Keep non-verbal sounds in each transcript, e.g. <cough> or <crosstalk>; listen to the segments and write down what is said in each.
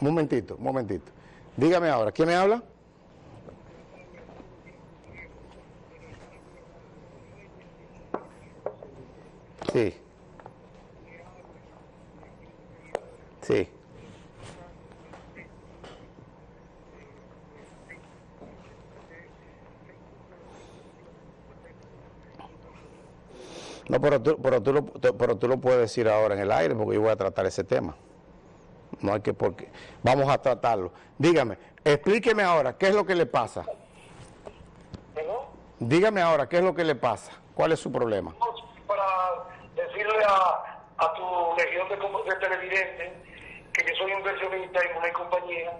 Momentito, momentito. Dígame ahora, ¿quién me habla? Sí. Sí. No, pero tú, pero, tú lo, pero tú lo puedes decir ahora en el aire porque yo voy a tratar ese tema. No hay que porque vamos a tratarlo. Dígame, explíqueme ahora, ¿qué es lo que le pasa? ¿Perdón? Dígame ahora, ¿qué es lo que le pasa? ¿Cuál es su problema? Para decirle a, a tu legión de, de televidentes que yo soy inversionista en una compañía,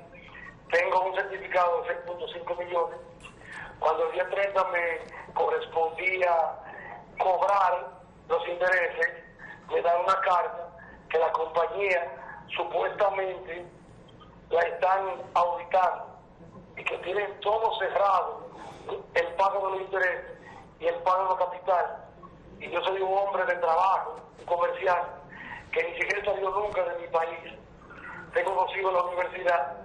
tengo un certificado de 6.5 millones. Cuando el día 30 me correspondía cobrar los intereses, me dan una carta que la compañía supuestamente la están auditando y que tienen todo cerrado, el pago de los intereses y el pago de los capital. Y yo soy un hombre de trabajo, un comercial, que ni siquiera he salido nunca de mi país. Tengo en la universidad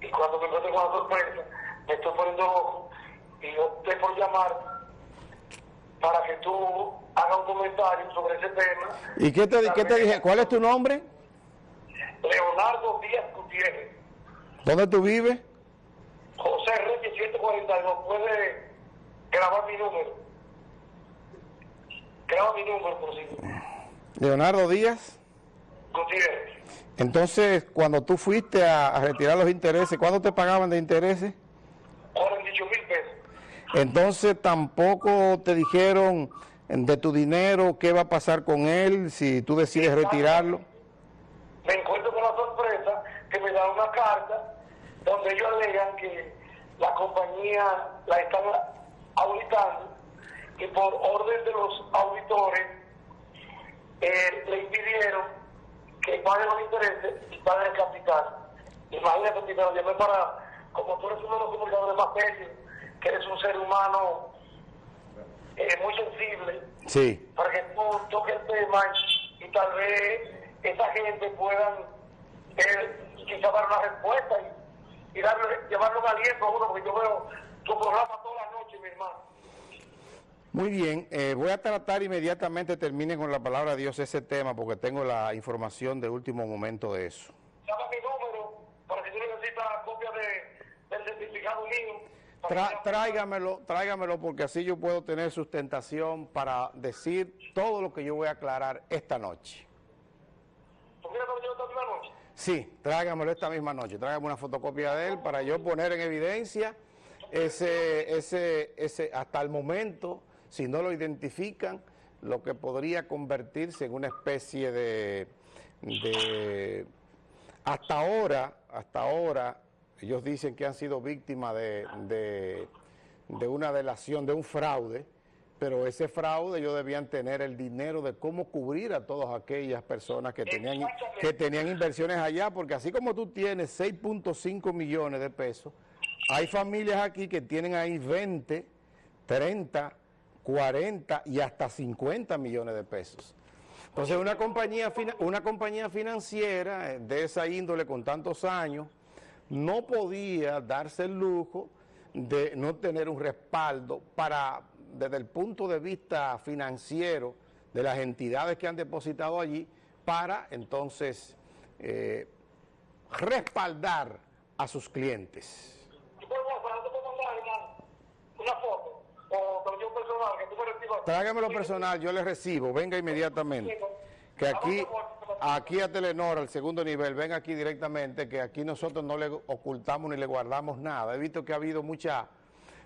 y cuando me encuentro con la sorpresa, me estoy poniendo loco y opté por llamar para que tú hagas un comentario sobre ese tema. ¿Y qué te, qué te dije? ¿Cuál es tu nombre? Leonardo Díaz Gutiérrez. ¿Dónde tú vives? José Reyes 142, puede grabar mi número. Graba mi número, por si. Leonardo Díaz. Gutiérrez. Entonces, cuando tú fuiste a, a retirar los intereses, ¿cuánto te pagaban de intereses? 48 mil pesos. Entonces, tampoco te dijeron de tu dinero qué va a pasar con él si tú decides retirarlo. Me encuentro con la sorpresa que me dan una carta donde ellos alegan que la compañía la están auditando y por orden de los auditores eh, le impidieron que pague los intereses y pague el capital. Imagínate, te lo llamé para, como tú eres uno de los comunicadores más serios, que eres un ser humano eh, muy sensible, Sí. para que tú toques el tema y, y tal vez esa gente puedan eh, quizá dar una respuesta y, y darle, llevarle un aliento a uno, porque yo veo tu programa toda la noche, mi hermano. Muy bien, eh, voy a tratar inmediatamente, termine con la palabra de Dios ese tema, porque tengo la información de último momento de eso. Llama mi número para que tú necesitas copia de, del certificado mío. Tra- tráigamelo, tráigamelo, porque así yo puedo tener sustentación para decir todo lo que yo voy a aclarar esta noche. ¿Tú quieres que lo lleve esta misma noche? Sí, tráigamelo esta misma noche, tráigame una fotocopia de él para yo poner en evidencia ese, ese, ese, hasta el momento, si no lo identifican, lo que podría convertirse en una especie de, de hasta ahora, hasta ahora, ellos dicen que han sido víctimas de, de, de una delación, de un fraude, pero ese fraude ellos debían tener el dinero de cómo cubrir a todas aquellas personas que tenían, que tenían inversiones allá, porque así como tú tienes 6.5 millones de pesos, hay familias aquí que tienen ahí 20, 30, 40 y hasta 50 millones de pesos. Entonces una compañía, una compañía financiera eh, de esa índole con tantos años no podía darse el lujo de no tener un respaldo para, desde el punto de vista financiero de las entidades que han depositado allí, para entonces eh, respaldar a sus clientes. ¿Tú puedes WhatsApp, te puedo mandar, hermano, una foto? O personal, que tú me recibas. Tráigamelo personal, yo le recibo, venga inmediatamente. Que aquí, aquí a Telenor, al segundo nivel, venga aquí directamente, que aquí nosotros no le ocultamos ni le guardamos nada. He visto que ha habido mucha,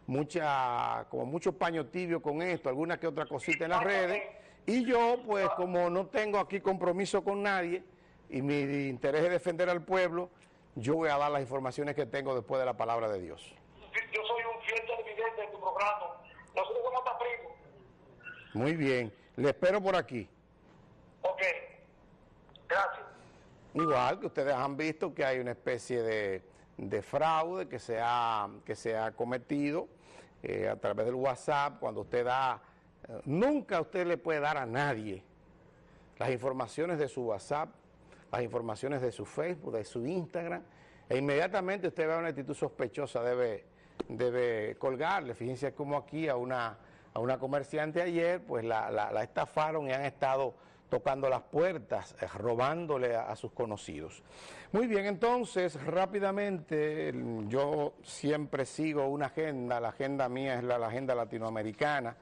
mucha, como mucho paño tibio con esto, alguna que otra cosita en las redes. Y yo, pues, como no tengo aquí compromiso con nadie y mi interés es defender al pueblo, yo voy a dar las informaciones que tengo después de la palabra de Dios. Yo soy un fiel televidente de tu programa. Nosotros somos primos. Muy bien, le espero por aquí. Ok. Gracias. Igual que ustedes han visto que hay una especie de, de fraude que se ha, que cometido eh, a través del WhatsApp, cuando usted da, eh, nunca usted le puede dar a nadie las informaciones de su WhatsApp las informaciones de su Facebook, de su Instagram, e inmediatamente usted ve una actitud sospechosa, debe, debe colgarle. Fíjense como aquí a una, a una comerciante ayer, pues la, la, estafaron y han estado tocando las puertas, eh, robándole a, sus conocidos. Muy bien, entonces, rápidamente, yo siempre sigo una agenda, la agenda mía es la, agenda latinoamericana,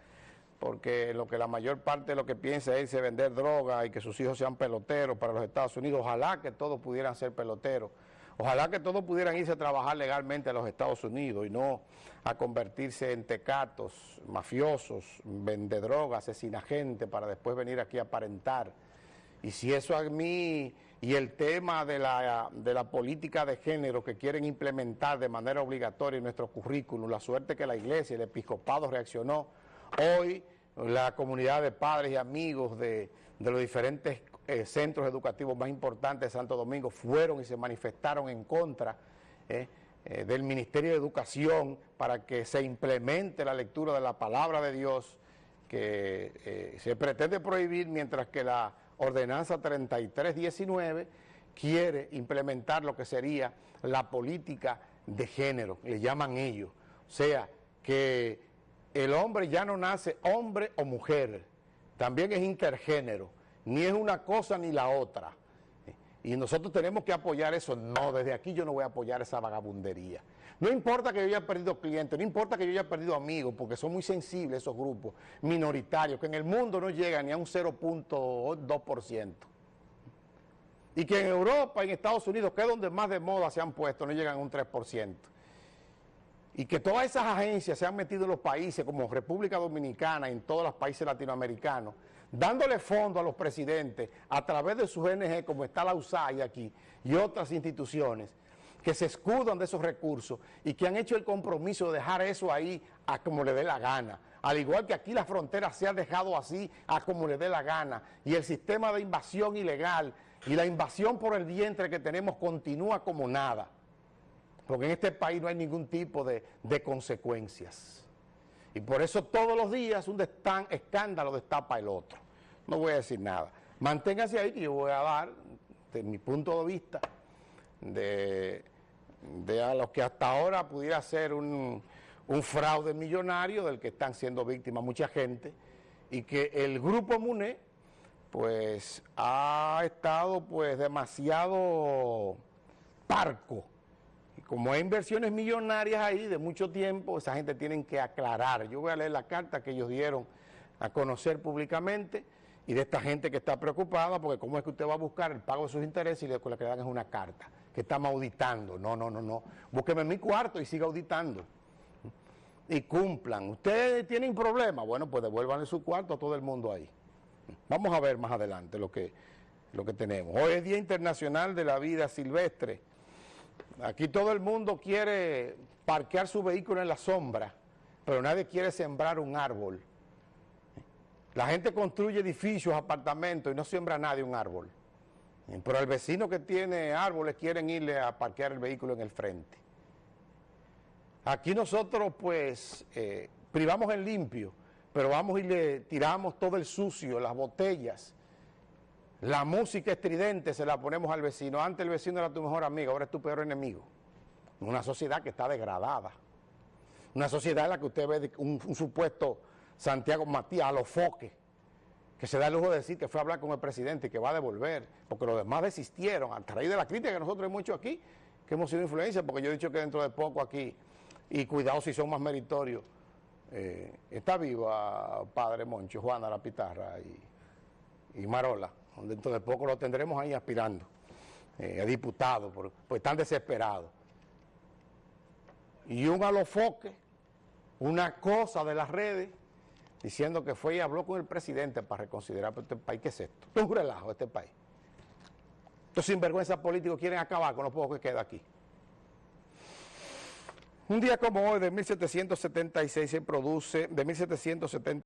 porque lo que la mayor parte de lo que piensa es vender droga y que sus hijos sean peloteros para los Estados Unidos. Ojalá que todos pudieran ser peloteros. Ojalá que todos pudieran irse a trabajar legalmente a los Estados Unidos y no a convertirse en tecatos, mafiosos, vende droga, asesina gente para después venir aquí a aparentar. Y si eso a mí y el tema de la, de la política de género que quieren implementar de manera obligatoria en nuestro currículum, la suerte que la iglesia, el episcopado reaccionó, hoy la comunidad de padres y amigos de, los diferentes eh, centros educativos más importantes de Santo Domingo fueron y se manifestaron en contra eh, eh, del Ministerio de Educación para que se implemente la lectura de la palabra de Dios que se pretende prohibir mientras que la ordenanza 3319 quiere implementar lo que sería la política de género, le llaman ellos. O sea, que el hombre ya no nace hombre o mujer, también es intergénero, ni es una cosa ni la otra. Y nosotros tenemos que apoyar eso. No, desde aquí yo no voy a apoyar esa vagabundería. No importa que yo haya perdido clientes, no importa que yo haya perdido amigos, porque son muy sensibles esos grupos minoritarios, que en el mundo no llegan ni a un 0.2%. Y que en Europa, en Estados Unidos, que es donde más de moda se han puesto, no llegan a un 3% y que todas esas agencias se han metido en los países como República Dominicana, en todos los países latinoamericanos, dándole fondo a los presidentes a través de sus ONG como está la USAID aquí y otras instituciones que se escudan de esos recursos y que han hecho el compromiso de dejar eso ahí a como le dé la gana. Al igual que aquí la frontera se ha dejado así a como le dé la gana y el sistema de invasión ilegal y la invasión por el vientre que tenemos continúa como nada porque en este país no hay ningún tipo de, consecuencias. Y por eso todos los días un escándalo destapa el otro. No voy a decir nada. Manténgase ahí que yo voy a dar, de mi punto de vista, de, a los que hasta ahora pudiera ser un, un fraude millonario del que están siendo víctimas mucha gente y que el grupo MUNE pues ha estado pues demasiado parco como hay inversiones millonarias ahí de mucho tiempo, esa gente tiene que aclarar. Yo voy a leer la carta que ellos dieron a conocer públicamente y de esta gente que está preocupada porque cómo es que usted va a buscar el pago de sus intereses y lo que le dan es una carta que estamos auditando. No, no, no, no. Búsqueme en mi cuarto y siga auditando. Y cumplan. ¿Ustedes tienen problemas? Bueno, pues devuelvan su cuarto a todo el mundo ahí. Vamos a ver más adelante lo que, lo que tenemos. Hoy es Día Internacional de la Vida Silvestre. Aquí todo el mundo quiere parquear su vehículo en la sombra, pero nadie quiere sembrar un árbol. La gente construye edificios, apartamentos y no siembra nadie un árbol. Pero el vecino que tiene árboles quieren irle a parquear el vehículo en el frente. Aquí nosotros pues eh, privamos el limpio, pero vamos y le tiramos todo el sucio, las botellas, la música estridente se la ponemos al vecino. Antes el vecino era tu mejor amigo, ahora es tu peor enemigo. Una sociedad que está degradada. Una sociedad en la que usted ve un, supuesto Santiago Matías a los foques, que se da el lujo de decir que fue a hablar con el presidente y que va a devolver, porque los demás desistieron, a través de la crítica que nosotros hemos hecho aquí, que hemos sido influencia, porque yo he dicho que dentro de poco aquí, y cuidado si son más meritorios, eh, está viva Padre Moncho, Juana La Pitarra y Marola dentro de poco lo tendremos ahí aspirando eh, a diputado, pues están desesperados. Y un alofoque, una cosa de las redes, diciendo que fue y habló con el presidente para reconsiderar este país. ¿Qué es esto? es <laughs> un relajo este país. Estos sinvergüenzas políticos quieren acabar con lo poco que queda aquí. Un día como hoy, de 1776, se produce, de 1770,